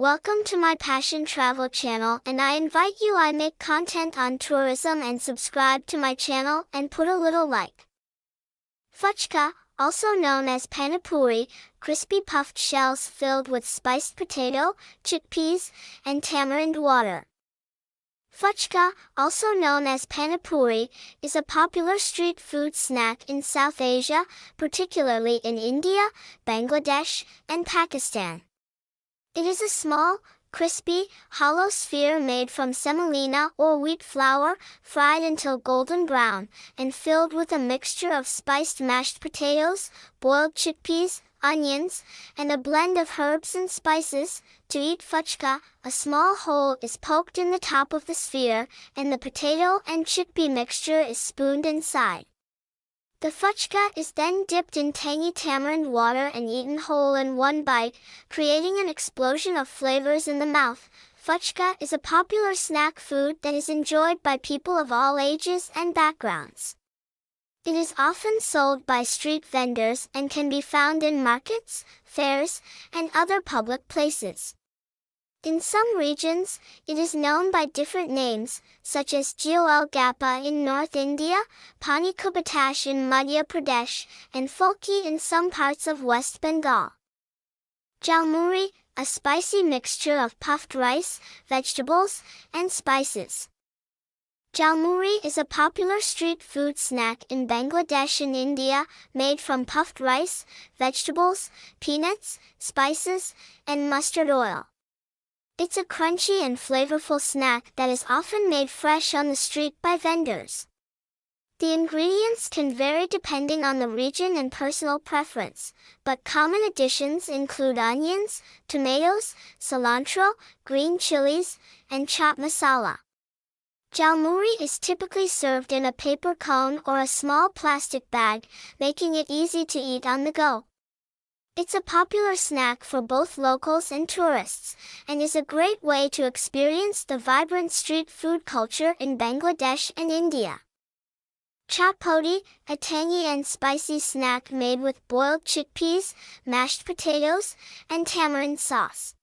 Welcome to my Passion Travel channel and I invite you I make content on tourism and subscribe to my channel and put a little like. Fuchka, also known as panipuri, crispy puffed shells filled with spiced potato, chickpeas, and tamarind water. Fuchka, also known as panipuri, is a popular street food snack in South Asia, particularly in India, Bangladesh, and Pakistan. It is a small, crispy, hollow sphere made from semolina or wheat flour, fried until golden brown, and filled with a mixture of spiced mashed potatoes, boiled chickpeas, onions, and a blend of herbs and spices. To eat fuchka, a small hole is poked in the top of the sphere, and the potato and chickpea mixture is spooned inside. The fuchka is then dipped in tangy tamarind water and eaten whole in one bite, creating an explosion of flavors in the mouth. Fuchka is a popular snack food that is enjoyed by people of all ages and backgrounds. It is often sold by street vendors and can be found in markets, fairs, and other public places. In some regions, it is known by different names, such as Gol Gappa in North India, Pani Kubatash in Madhya Pradesh, and Fulki in some parts of West Bengal. Jalmuri, a spicy mixture of puffed rice, vegetables, and spices. Jalmuri is a popular street food snack in Bangladesh and India, made from puffed rice, vegetables, peanuts, spices, and mustard oil. It's a crunchy and flavorful snack that is often made fresh on the street by vendors. The ingredients can vary depending on the region and personal preference, but common additions include onions, tomatoes, cilantro, green chilies, and chaat masala. Jalmuri is typically served in a paper cone or a small plastic bag, making it easy to eat on the go. It's a popular snack for both locals and tourists, and is a great way to experience the vibrant street food culture in Bangladesh and India. Chatpoti, a tangy and spicy snack made with boiled chickpeas, mashed potatoes, and tamarind sauce.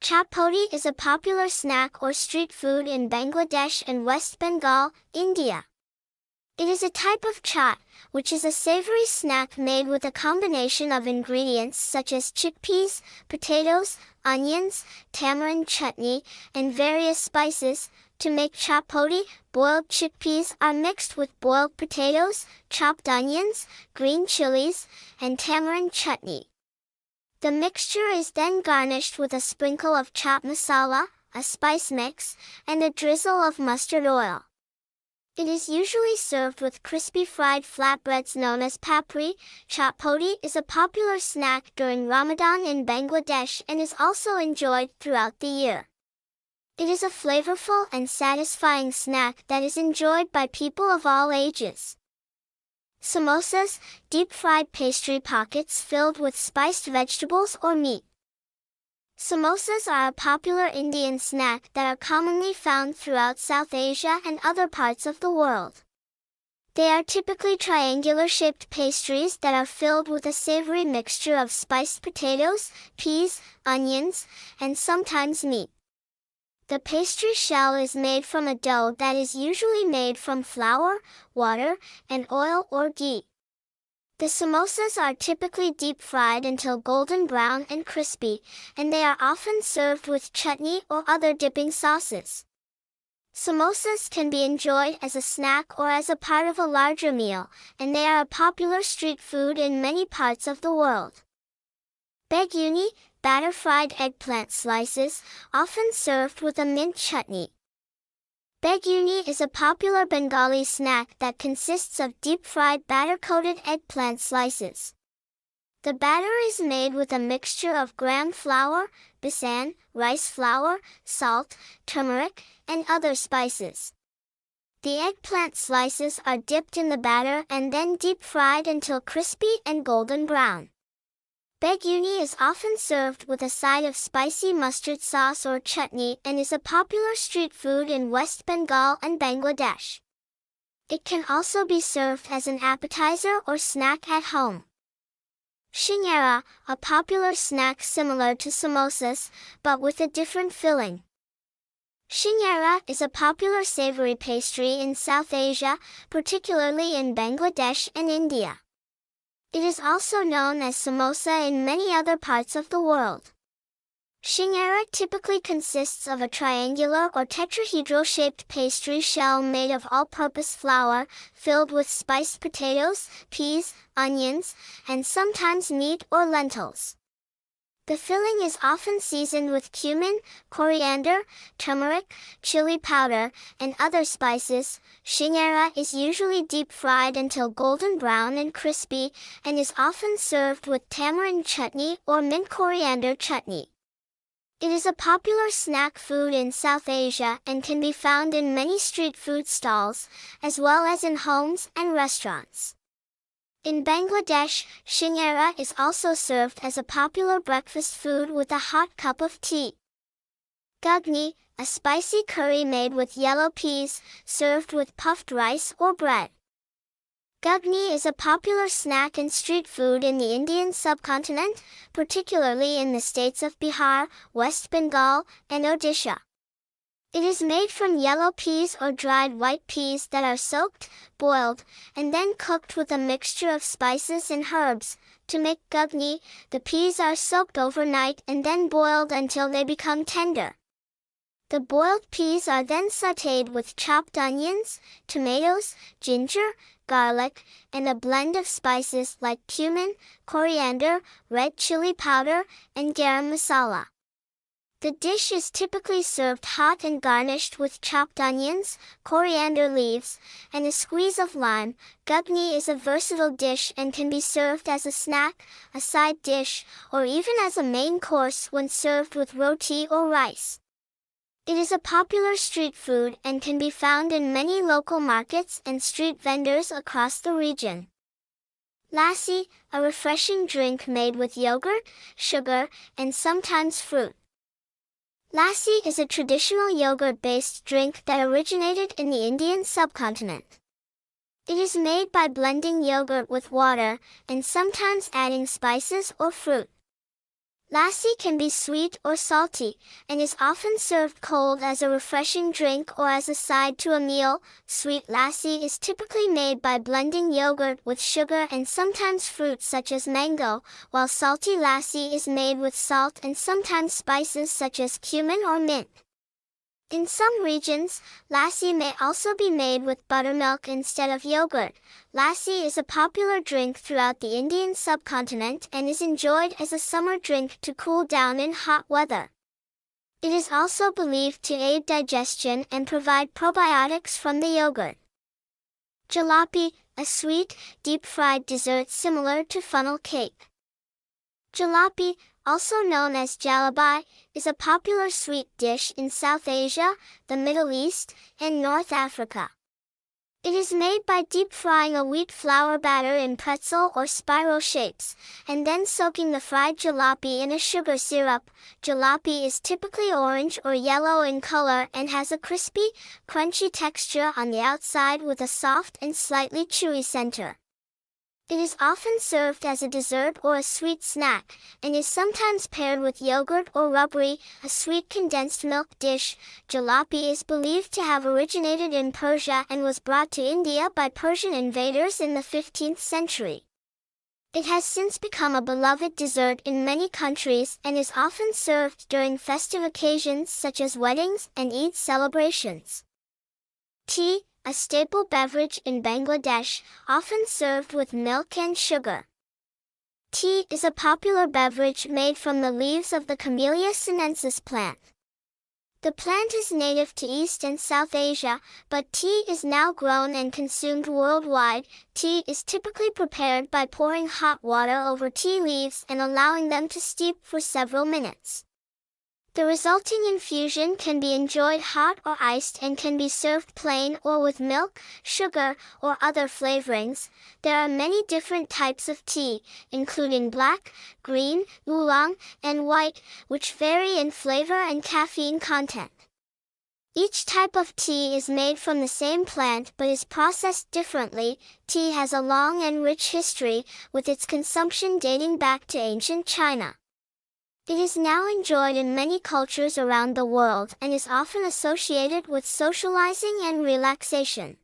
Chatpoti is a popular snack or street food in Bangladesh and West Bengal, India. It is a type of chaat, which is a savory snack made with a combination of ingredients such as chickpeas, potatoes, onions, tamarind chutney, and various spices. To make chatpoti, boiled chickpeas are mixed with boiled potatoes, chopped onions, green chilies, and tamarind chutney. The mixture is then garnished with a sprinkle of chaat masala, a spice mix, and a drizzle of mustard oil. It is usually served with crispy fried flatbreads known as papri. Chatpoti is a popular snack during Ramadan in Bangladesh and is also enjoyed throughout the year. It is a flavorful and satisfying snack that is enjoyed by people of all ages. Samosas, deep-fried pastry pockets filled with spiced vegetables or meat. Samosas are a popular Indian snack that are commonly found throughout South Asia and other parts of the world. They are typically triangular-shaped pastries that are filled with a savory mixture of spiced potatoes, peas, onions, and sometimes meat. The pastry shell is made from a dough that is usually made from flour, water, and oil or ghee. The samosas are typically deep fried until golden brown and crispy, and they are often served with chutney or other dipping sauces. Samosas can be enjoyed as a snack or as a part of a larger meal, and they are a popular street food in many parts of the world. Beguni, batter fried eggplant slices, often served with a mint chutney. Beguni is a popular Bengali snack that consists of deep-fried batter-coated eggplant slices. The batter is made with a mixture of gram flour, besan, rice flour, salt, turmeric, and other spices. The eggplant slices are dipped in the batter and then deep-fried until crispy and golden brown. Beguni is often served with a side of spicy mustard sauce or chutney and is a popular street food in West Bengal and Bangladesh. It can also be served as an appetizer or snack at home. Shingyara, a popular snack similar to samosas, but with a different filling. Shingyara is a popular savory pastry in South Asia, particularly in Bangladesh and India. It is also known as samosa in many other parts of the world. Shingyara typically consists of a triangular or tetrahedral-shaped pastry shell made of all-purpose flour, filled with spiced potatoes, peas, onions, and sometimes meat or lentils. The filling is often seasoned with cumin, coriander, turmeric, chili powder, and other spices. Shingyara is usually deep fried until golden brown and crispy, and is often served with tamarind chutney or mint coriander chutney. It is a popular snack food in South Asia and can be found in many street food stalls, as well as in homes and restaurants. In Bangladesh, shingyara is also served as a popular breakfast food with a hot cup of tea. Ghugni, a spicy curry made with yellow peas, served with puffed rice or bread. Ghugni is a popular snack and street food in the Indian subcontinent, particularly in the states of Bihar, West Bengal, and Odisha. It is made from yellow peas or dried white peas that are soaked, boiled, and then cooked with a mixture of spices and herbs. To make ghugni, the peas are soaked overnight and then boiled until they become tender. The boiled peas are then sautéed with chopped onions, tomatoes, ginger, garlic, and a blend of spices like cumin, coriander, red chili powder, and garam masala. The dish is typically served hot and garnished with chopped onions, coriander leaves, and a squeeze of lime. Ghugni is a versatile dish and can be served as a snack, a side dish, or even as a main course when served with roti or rice. It is a popular street food and can be found in many local markets and street vendors across the region. Lassi, a refreshing drink made with yogurt, sugar, and sometimes fruit. Lassi is a traditional yogurt-based drink that originated in the Indian subcontinent. It is made by blending yogurt with water, and sometimes adding spices or fruit. Lassi can be sweet or salty, and is often served cold as a refreshing drink or as a side to a meal. Sweet lassi is typically made by blending yogurt with sugar and sometimes fruit such as mango, while salty lassi is made with salt and sometimes spices such as cumin or mint. In some regions, lassi may also be made with buttermilk instead of yogurt. Lassi is a popular drink throughout the Indian subcontinent and is enjoyed as a summer drink to cool down in hot weather. It is also believed to aid digestion and provide probiotics from the yogurt. Jalebi, a sweet, deep-fried dessert similar to funnel cake. Jalebi, also known as jalebi, is a popular sweet dish in South Asia, the Middle East, and North Africa. It is made by deep frying a wheat flour batter in pretzel or spiral shapes, and then soaking the fried jilapi in a sugar syrup. Jilapi is typically orange or yellow in color and has a crispy, crunchy texture on the outside with a soft and slightly chewy center. It is often served as a dessert or a sweet snack, and is sometimes paired with yogurt or rabri, a sweet condensed milk dish. Jalebi is believed to have originated in Persia and was brought to India by Persian invaders in the 15th century. It has since become a beloved dessert in many countries and is often served during festive occasions such as weddings and Eid celebrations. Tea, a staple beverage in Bangladesh, often served with milk and sugar. Tea is a popular beverage made from the leaves of the Camellia sinensis plant. The plant is native to East and South Asia, but tea is now grown and consumed worldwide. Tea is typically prepared by pouring hot water over tea leaves and allowing them to steep for several minutes. The resulting infusion can be enjoyed hot or iced and can be served plain or with milk, sugar, or other flavorings. There are many different types of tea, including black, green, oolong, and white, which vary in flavor and caffeine content. Each type of tea is made from the same plant but is processed differently. Tea has a long and rich history, with its consumption dating back to ancient China. It is now enjoyed in many cultures around the world and is often associated with socializing and relaxation.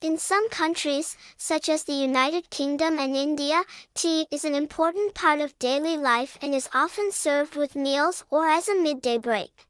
In some countries, such as the United Kingdom and India, tea is an important part of daily life and is often served with meals or as a midday break.